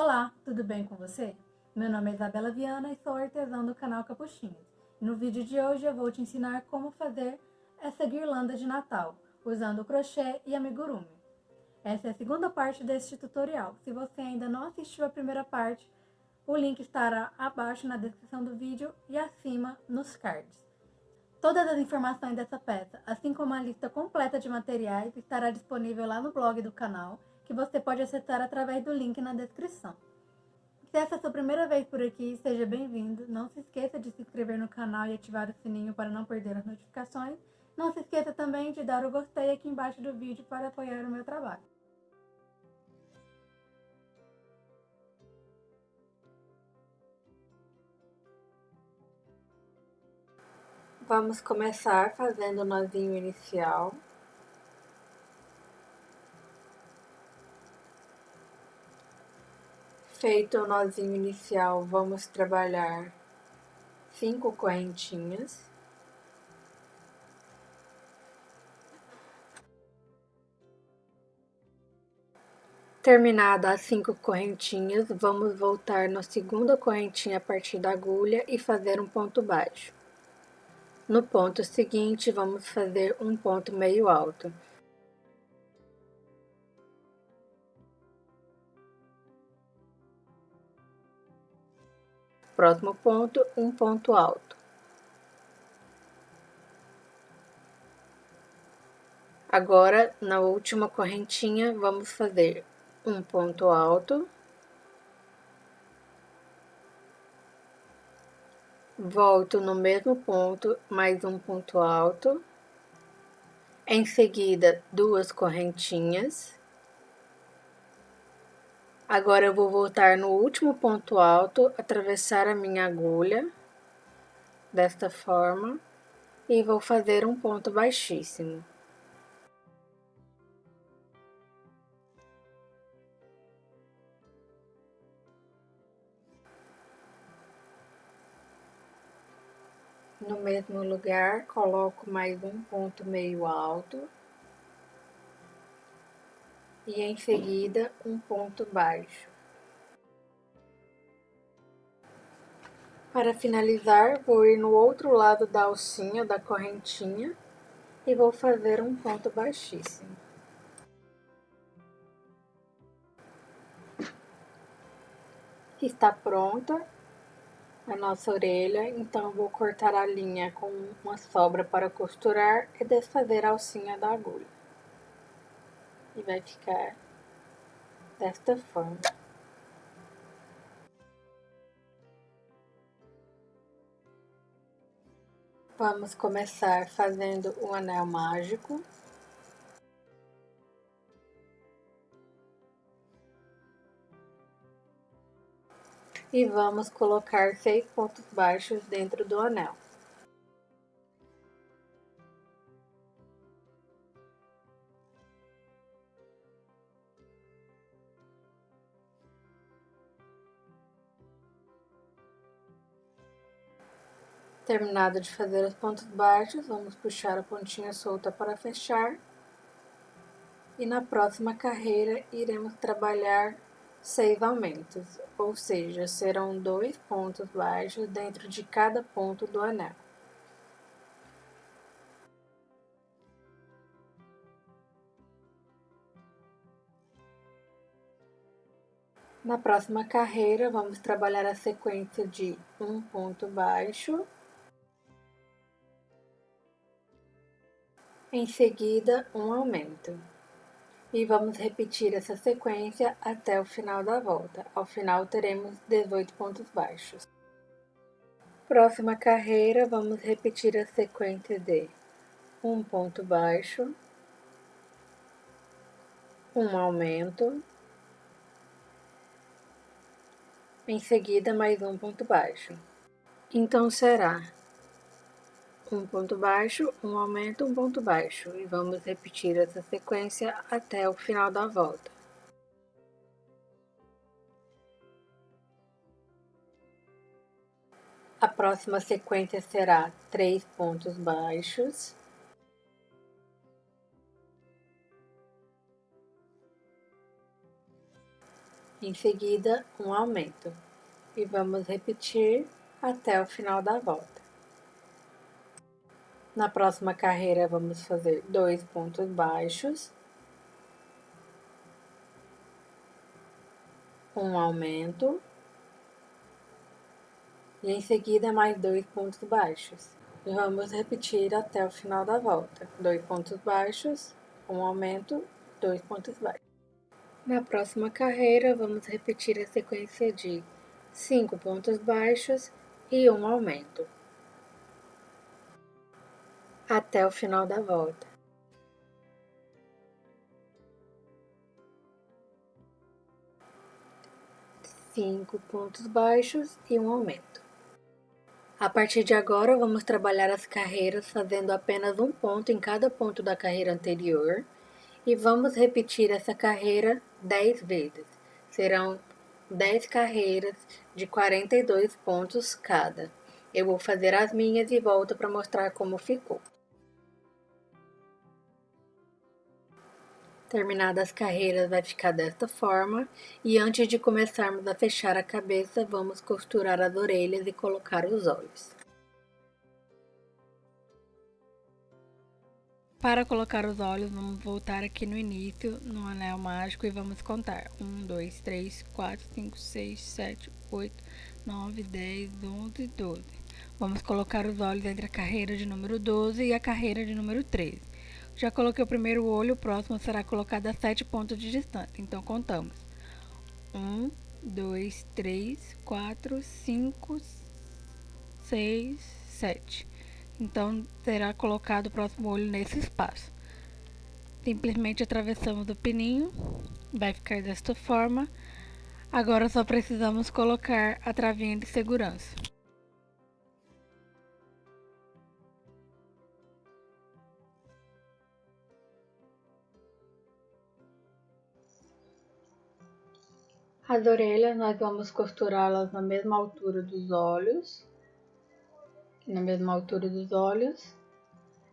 Olá, tudo bem com você? Meu nome é Isabela Viana e sou artesã do canal Capuchinhas. No vídeo de hoje eu vou te ensinar como fazer essa guirlanda de Natal, usando crochê e amigurumi. Essa é a segunda parte deste tutorial. Se você ainda não assistiu a primeira parte, o link estará abaixo na descrição do vídeo e acima nos cards. Todas as informações dessa peça, assim como a lista completa de materiais, estará disponível lá no blog do canal, que você pode acessar através do link na descrição. Se essa é a sua primeira vez por aqui, seja bem-vindo. Não se esqueça de se inscrever no canal e ativar o sininho para não perder as notificações. Não se esqueça também de dar o gostei aqui embaixo do vídeo para apoiar o meu trabalho. Vamos começar fazendo o nozinho inicial. Feito o nozinho inicial, vamos trabalhar cinco correntinhas. Terminada as cinco correntinhas, vamos voltar na segunda correntinha a partir da agulha e fazer um ponto baixo. No ponto seguinte, vamos fazer um ponto meio alto. Próximo ponto, um ponto alto. Agora, na última correntinha, vamos fazer um ponto alto. volto no mesmo ponto, mais um ponto alto, em seguida duas correntinhas. Agora eu vou voltar no último ponto alto, atravessar a minha agulha, desta forma, e vou fazer um ponto baixíssimo. No mesmo lugar, coloco mais um ponto meio alto. E em seguida, um ponto baixo. Para finalizar, vou ir no outro lado da alcinha, da correntinha, e vou fazer um ponto baixíssimo. Está pronta a nossa orelha, então vou cortar a linha com uma sobra para costurar e desfazer a alcinha da agulha. E vai ficar desta forma. Vamos começar fazendo o anel mágico. e vamos colocar seis pontos baixos dentro do anel. Terminado de fazer os pontos baixos, vamos puxar a pontinha solta para fechar. E na próxima carreira, iremos trabalhar seis aumentos, ou seja, serão dois pontos baixos dentro de cada ponto do anel. Na próxima carreira, vamos trabalhar a sequência de um ponto baixo, em seguida um aumento. E vamos repetir essa sequência até o final da volta. Ao final teremos 18 pontos baixos. Próxima carreira, vamos repetir a sequência de um ponto baixo, um aumento, em seguida mais um ponto baixo. Então será um ponto baixo, um aumento, um ponto baixo. E vamos repetir essa sequência até o final da volta. A próxima sequência será três pontos baixos. Em seguida, um aumento. E vamos repetir até o final da volta. Na próxima carreira, vamos fazer dois pontos baixos, um aumento, e em seguida mais dois pontos baixos. E vamos repetir até o final da volta. Dois pontos baixos, um aumento, dois pontos baixos. Na próxima carreira, vamos repetir a sequência de cinco pontos baixos e um aumento. Até o final da volta. Cinco pontos baixos e um aumento. A partir de agora, vamos trabalhar as carreiras fazendo apenas um ponto em cada ponto da carreira anterior e vamos repetir essa carreira 10 vezes. Serão 10 carreiras de 42 pontos cada. Eu vou fazer as minhas e volto para mostrar como ficou. Terminadas as carreiras vai ficar desta forma e antes de começarmos a fechar a cabeça, vamos costurar as orelhas e colocar os olhos. Para colocar os olhos, vamos voltar aqui no início, no anel mágico e vamos contar. 1, 2, 3, 4, 5, 6, 7, 8, 9, 10, 11, 12. Vamos colocar os olhos entre a carreira de número 12 e a carreira de número 13. Já coloquei o primeiro olho, o próximo será colocado a 7 pontos de distância. Então, contamos. 1, 2, 3, 4, 5, 6, 7. Então, será colocado o próximo olho nesse espaço. Simplesmente atravessamos o pininho, vai ficar desta forma. Agora só precisamos colocar a travinha de segurança. As orelhas nós vamos costurá-las na mesma altura dos olhos, na mesma altura dos olhos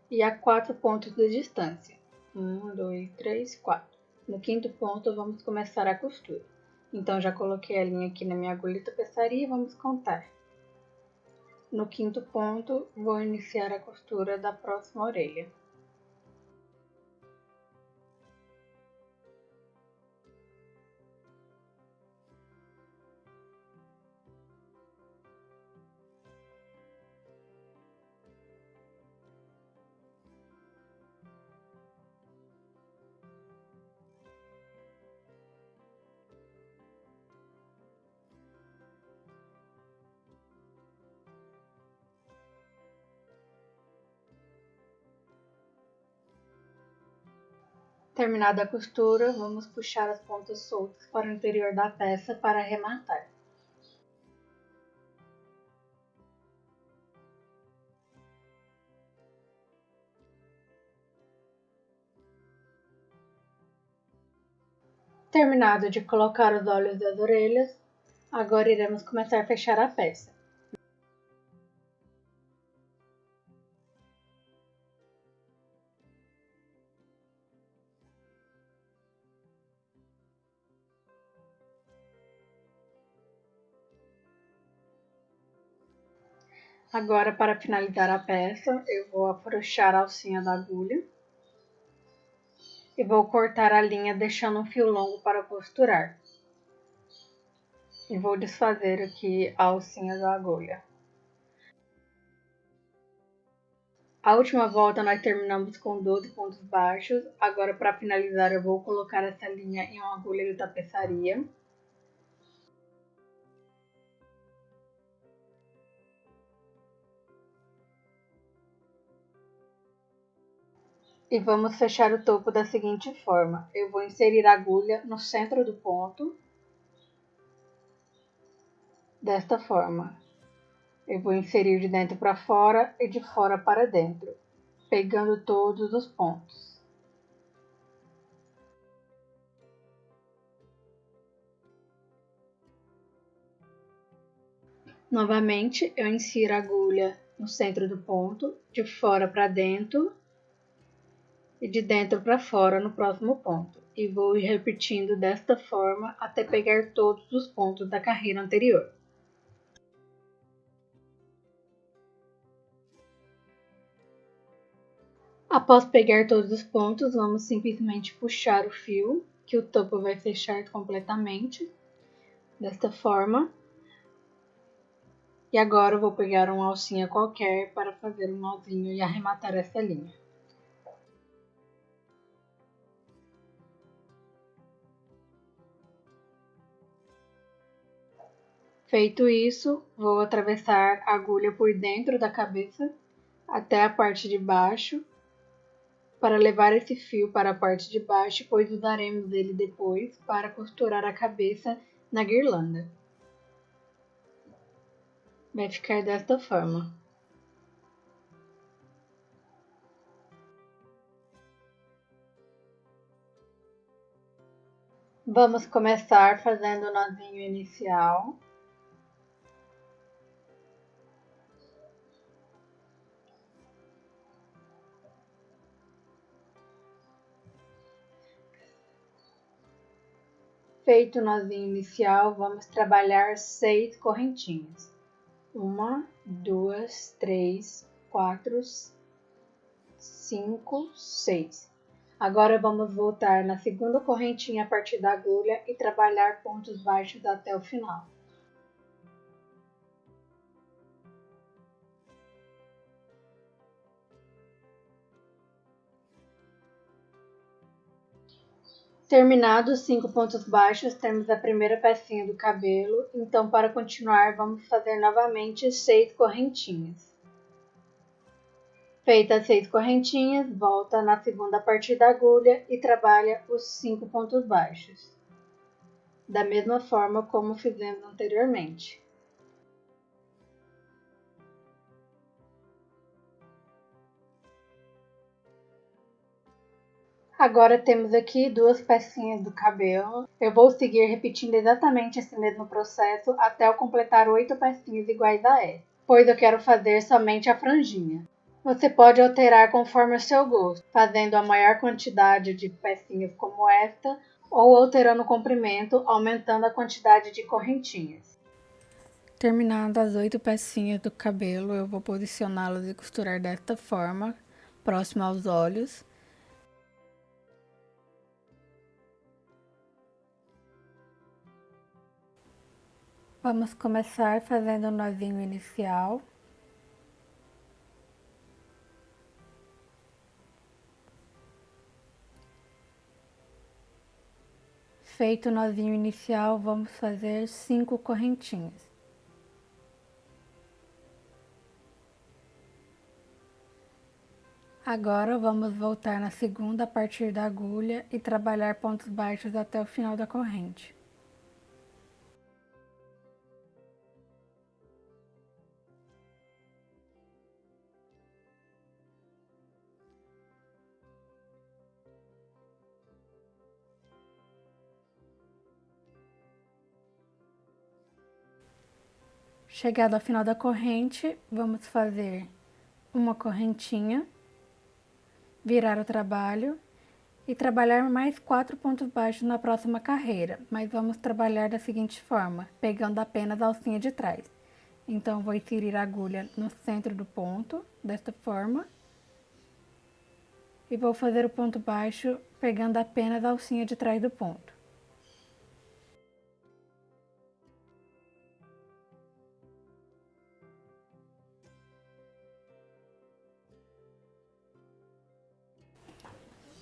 e a quatro pontos de distância. Um, dois, três, quatro. No quinto ponto vamos começar a costura. Então já coloquei a linha aqui na minha agulha tapeçaria e vamos contar. No quinto ponto vou iniciar a costura da próxima orelha. Terminada a costura, vamos puxar as pontas soltas para o interior da peça para arrematar. Terminado de colocar os olhos das orelhas, agora iremos começar a fechar a peça. Agora, para finalizar a peça, eu vou afrouxar a alcinha da agulha e vou cortar a linha deixando um fio longo para costurar. E vou desfazer aqui a alcinha da agulha. A última volta nós terminamos com 12 pontos baixos. Agora, para finalizar, eu vou colocar essa linha em uma agulha de tapeçaria. E vamos fechar o topo da seguinte forma. Eu vou inserir a agulha no centro do ponto. Desta forma. Eu vou inserir de dentro para fora e de fora para dentro, pegando todos os pontos. Novamente, eu insiro a agulha no centro do ponto, de fora para dentro e de dentro para fora no próximo ponto, e vou ir repetindo desta forma até pegar todos os pontos da carreira anterior. Após pegar todos os pontos, vamos simplesmente puxar o fio, que o topo vai fechar completamente, desta forma. E agora eu vou pegar uma alcinha qualquer para fazer um nozinho e arrematar essa linha. Feito isso, vou atravessar a agulha por dentro da cabeça até a parte de baixo para levar esse fio para a parte de baixo, pois usaremos ele depois para costurar a cabeça na guirlanda. Vai ficar desta forma. Vamos começar fazendo o nozinho inicial. Feito o nozinho inicial, vamos trabalhar seis correntinhas. Uma, duas, três, quatro, cinco, seis. Agora vamos voltar na segunda correntinha a partir da agulha e trabalhar pontos baixos até o final. Terminados cinco pontos baixos, temos a primeira pecinha do cabelo, então para continuar vamos fazer novamente seis correntinhas. Feitas seis correntinhas, volta na segunda parte da agulha e trabalha os cinco pontos baixos, da mesma forma como fizemos anteriormente. Agora temos aqui duas pecinhas do cabelo. Eu vou seguir repetindo exatamente esse mesmo processo até eu completar oito pecinhas iguais a essa, pois eu quero fazer somente a franjinha. Você pode alterar conforme o seu gosto, fazendo a maior quantidade de pecinhas como esta, ou alterando o comprimento, aumentando a quantidade de correntinhas. Terminadas as oito pecinhas do cabelo, eu vou posicioná-las e costurar desta forma, próximo aos olhos. Vamos começar fazendo o nozinho inicial. Feito o nozinho inicial, vamos fazer cinco correntinhas. Agora, vamos voltar na segunda a partir da agulha e trabalhar pontos baixos até o final da corrente. Chegado ao final da corrente, vamos fazer uma correntinha, virar o trabalho e trabalhar mais quatro pontos baixos na próxima carreira, mas vamos trabalhar da seguinte forma, pegando apenas a alcinha de trás. Então, vou inserir a agulha no centro do ponto, desta forma, e vou fazer o ponto baixo pegando apenas a alcinha de trás do ponto.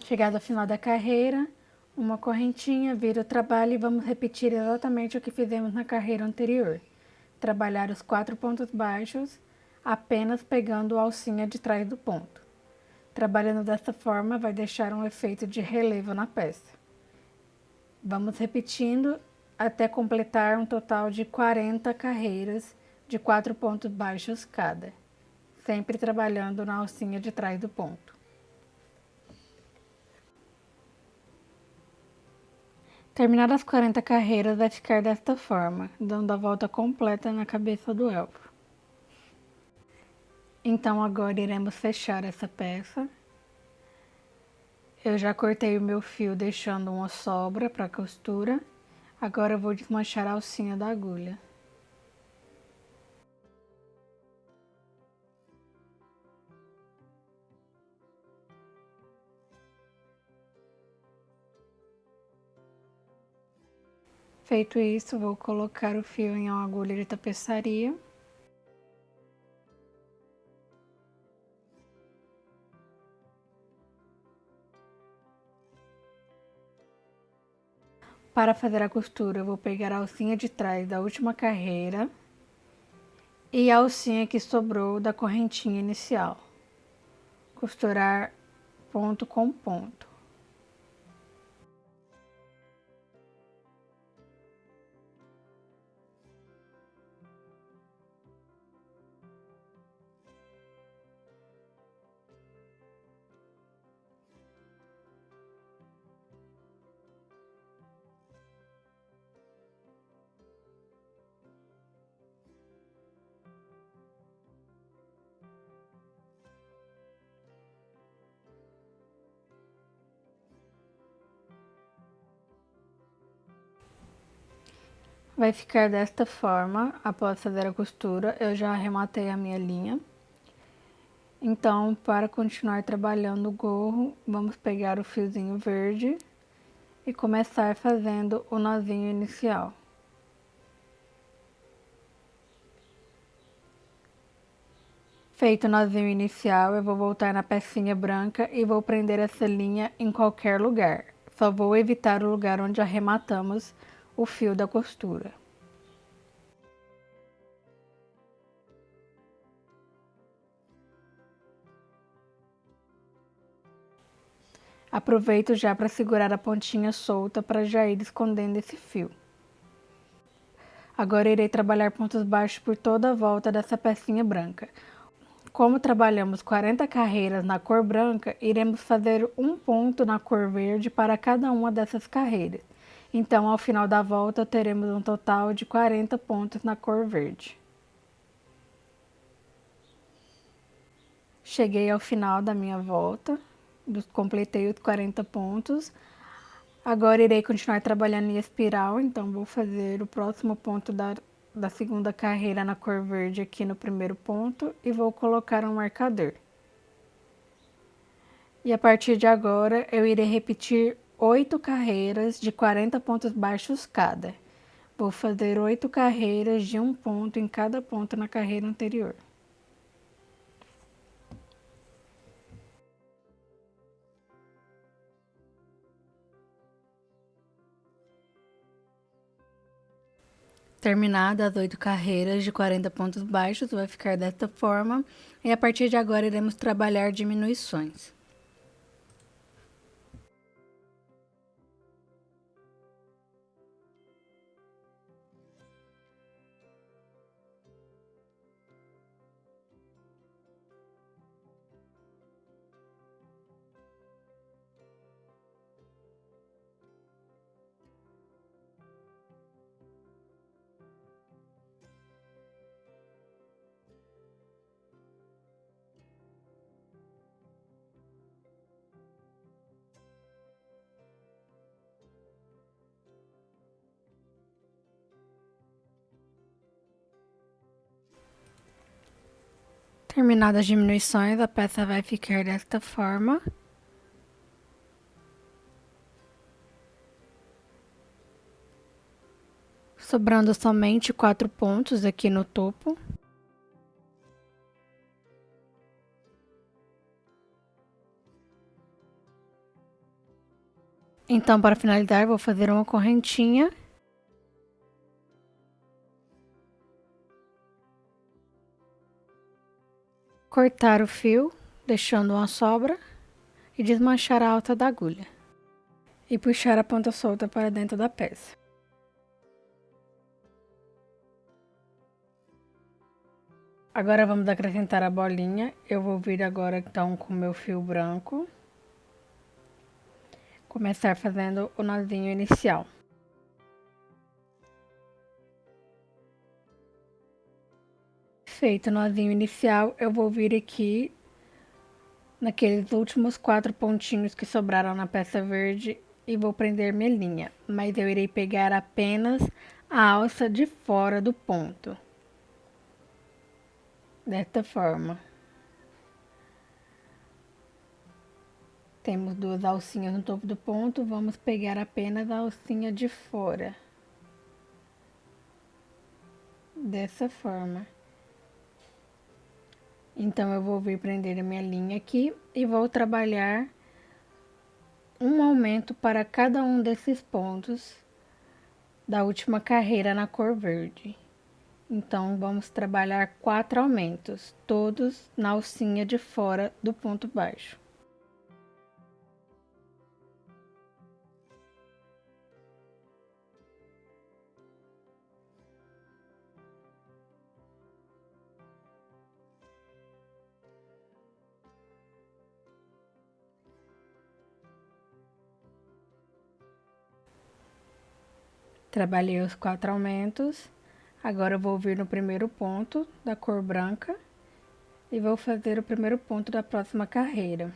Chegado ao final da carreira, uma correntinha, vira o trabalho e vamos repetir exatamente o que fizemos na carreira anterior. Trabalhar os quatro pontos baixos, apenas pegando a alcinha de trás do ponto. Trabalhando desta forma, vai deixar um efeito de relevo na peça. Vamos repetindo até completar um total de 40 carreiras de quatro pontos baixos cada, sempre trabalhando na alcinha de trás do ponto. Terminadas as 40 carreiras, vai ficar desta forma, dando a volta completa na cabeça do elfo. Então, agora iremos fechar essa peça. Eu já cortei o meu fio deixando uma sobra para costura. Agora eu vou desmanchar a alcinha da agulha. Feito isso, vou colocar o fio em uma agulha de tapeçaria. Para fazer a costura, eu vou pegar a alcinha de trás da última carreira e a alcinha que sobrou da correntinha inicial. Costurar ponto com ponto. Vai ficar desta forma, após fazer a costura, eu já arrematei a minha linha. Então, para continuar trabalhando o gorro, vamos pegar o fiozinho verde e começar fazendo o nozinho inicial. Feito o nozinho inicial, eu vou voltar na pecinha branca e vou prender essa linha em qualquer lugar. Só vou evitar o lugar onde arrematamos o fio da costura. Aproveito já para segurar a pontinha solta para já ir escondendo esse fio. Agora irei trabalhar pontos baixos por toda a volta dessa pecinha branca. Como trabalhamos 40 carreiras na cor branca, iremos fazer um ponto na cor verde para cada uma dessas carreiras. Então, ao final da volta, teremos um total de 40 pontos na cor verde. Cheguei ao final da minha volta, completei os 40 pontos. Agora irei continuar trabalhando em espiral, então vou fazer o próximo ponto da, da segunda carreira na cor verde aqui no primeiro ponto e vou colocar um marcador. E a partir de agora eu irei repetir oito carreiras de 40 pontos baixos cada. Vou fazer oito carreiras de um ponto em cada ponto na carreira anterior. Terminadas as oito carreiras de 40 pontos baixos, vai ficar desta forma. E a partir de agora, iremos trabalhar diminuições. Terminadas as diminuições, a peça vai ficar desta forma. Sobrando somente quatro pontos aqui no topo. Então, para finalizar, vou fazer uma correntinha cortar o fio, deixando uma sobra e desmanchar a alça da agulha e puxar a ponta solta para dentro da peça. Agora vamos acrescentar a bolinha. Eu vou vir agora então com o meu fio branco. Começar fazendo o nozinho inicial. Feito o nozinho inicial, eu vou vir aqui naqueles últimos quatro pontinhos que sobraram na peça verde e vou prender minha linha, mas eu irei pegar apenas a alça de fora do ponto. Desta forma. Temos duas alcinhas no topo do ponto, vamos pegar apenas a alcinha de fora. Dessa forma. Então, eu vou vir prender a minha linha aqui e vou trabalhar um aumento para cada um desses pontos da última carreira na cor verde. Então, vamos trabalhar quatro aumentos, todos na alcinha de fora do ponto baixo. Trabalhei os quatro aumentos. Agora eu vou vir no primeiro ponto da cor branca e vou fazer o primeiro ponto da próxima carreira.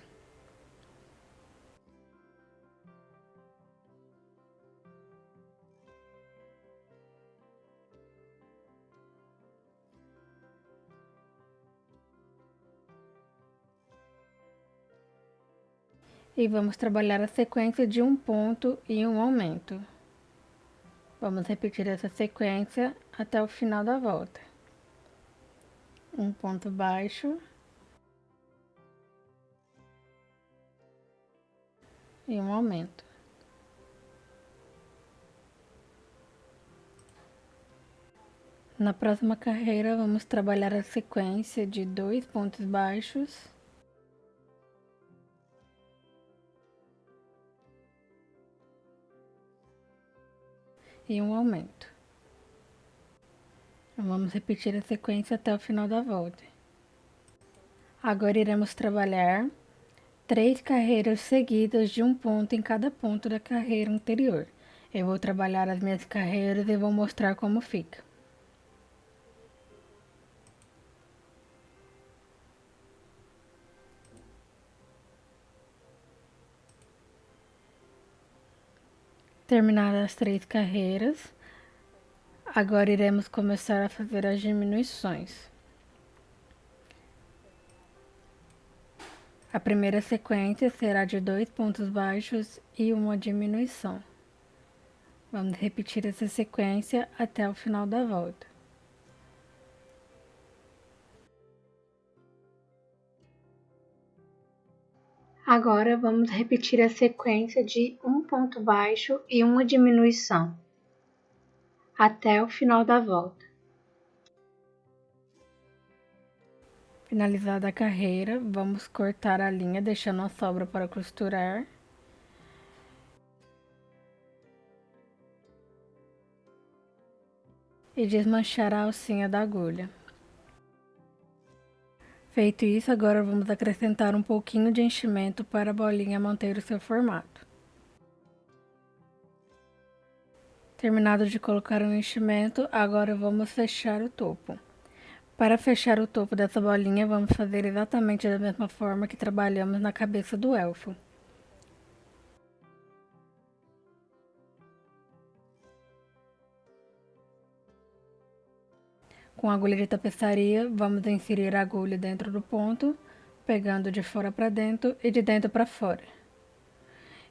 E vamos trabalhar a sequência de um ponto e um aumento. Vamos repetir essa sequência até o final da volta. Um ponto baixo. E um aumento. Na próxima carreira, vamos trabalhar a sequência de dois pontos baixos e um aumento. Vamos repetir a sequência até o final da volta. Agora iremos trabalhar três carreiras seguidas de um ponto em cada ponto da carreira anterior. Eu vou trabalhar as minhas carreiras e vou mostrar como fica. Terminadas as três carreiras, agora iremos começar a fazer as diminuições. A primeira sequência será de dois pontos baixos e uma diminuição. Vamos repetir essa sequência até o final da volta. Agora vamos repetir a sequência de um ponto baixo e uma diminuição até o final da volta. Finalizada a carreira, vamos cortar a linha deixando a sobra para costurar. E desmanchar a alcinha da agulha. Feito isso, agora vamos acrescentar um pouquinho de enchimento para a bolinha manter o seu formato. Terminado de colocar o enchimento, agora vamos fechar o topo. Para fechar o topo dessa bolinha, vamos fazer exatamente da mesma forma que trabalhamos na cabeça do elfo. Com a agulha de tapeçaria, vamos inserir a agulha dentro do ponto, pegando de fora para dentro e de dentro para fora.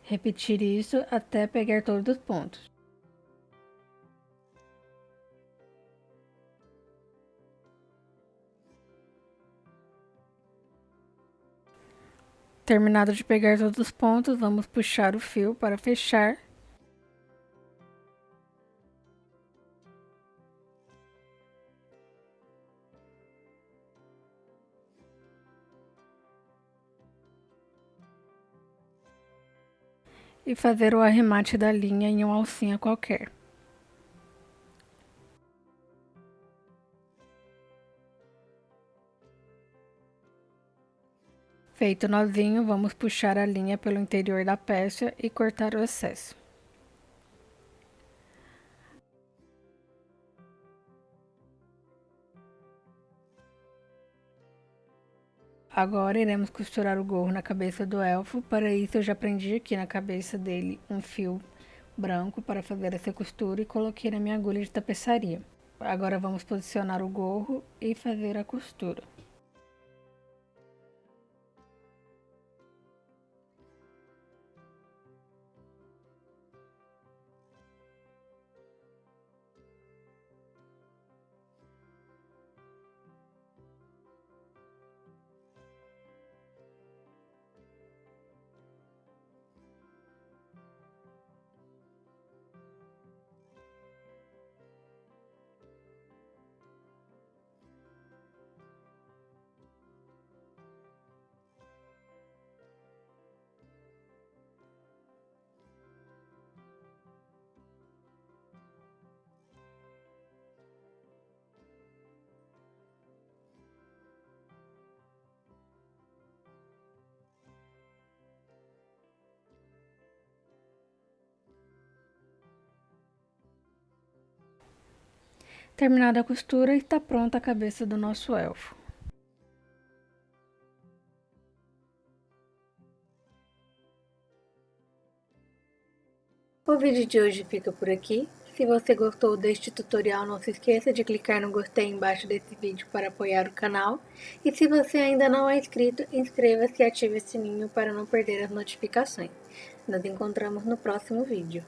Repetir isso até pegar todos os pontos. Terminado de pegar todos os pontos, vamos puxar o fio para fechar e fazer o arremate da linha em uma alcinha qualquer. Feito o nozinho, vamos puxar a linha pelo interior da peça e cortar o excesso. Agora iremos costurar o gorro na cabeça do elfo. Para isso eu já prendi aqui na cabeça dele um fio branco para fazer essa costura e coloquei na minha agulha de tapeçaria. Agora vamos posicionar o gorro e fazer a costura. Terminada a costura, está pronta a cabeça do nosso elfo. O vídeo de hoje fica por aqui. Se você gostou deste tutorial, não se esqueça de clicar no gostei embaixo desse vídeo para apoiar o canal. E se você ainda não é inscrito, inscreva-se e ative o sininho para não perder as notificações. Nos encontramos no próximo vídeo.